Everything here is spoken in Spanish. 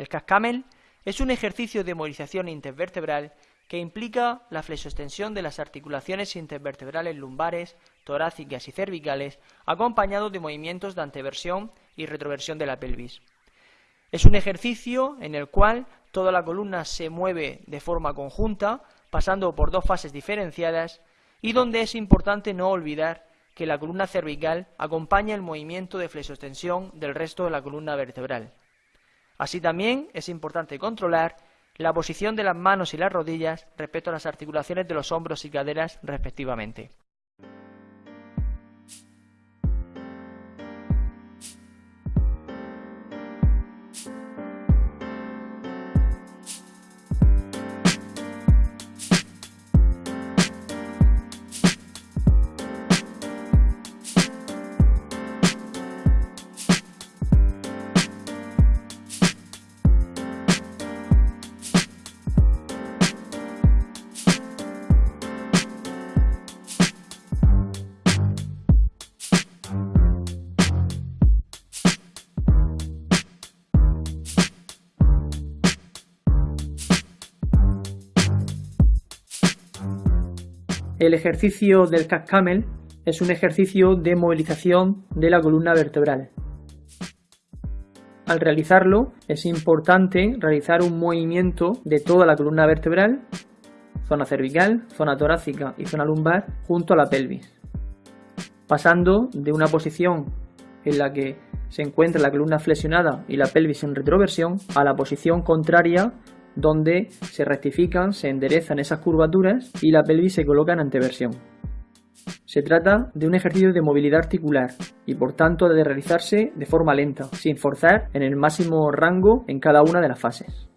El cascamel es un ejercicio de movilización intervertebral que implica la flexoextensión de las articulaciones intervertebrales lumbares, torácicas y cervicales, acompañado de movimientos de anteversión y retroversión de la pelvis. Es un ejercicio en el cual toda la columna se mueve de forma conjunta, pasando por dos fases diferenciadas, y donde es importante no olvidar que la columna cervical acompaña el movimiento de flexoextensión del resto de la columna vertebral. Así también es importante controlar la posición de las manos y las rodillas respecto a las articulaciones de los hombros y caderas respectivamente. El ejercicio del cat camel es un ejercicio de movilización de la columna vertebral. Al realizarlo es importante realizar un movimiento de toda la columna vertebral, zona cervical, zona torácica y zona lumbar junto a la pelvis, pasando de una posición en la que se encuentra la columna flexionada y la pelvis en retroversión a la posición contraria donde se rectifican, se enderezan esas curvaturas y la pelvis se coloca en anteversión. Se trata de un ejercicio de movilidad articular y por tanto de realizarse de forma lenta, sin forzar en el máximo rango en cada una de las fases.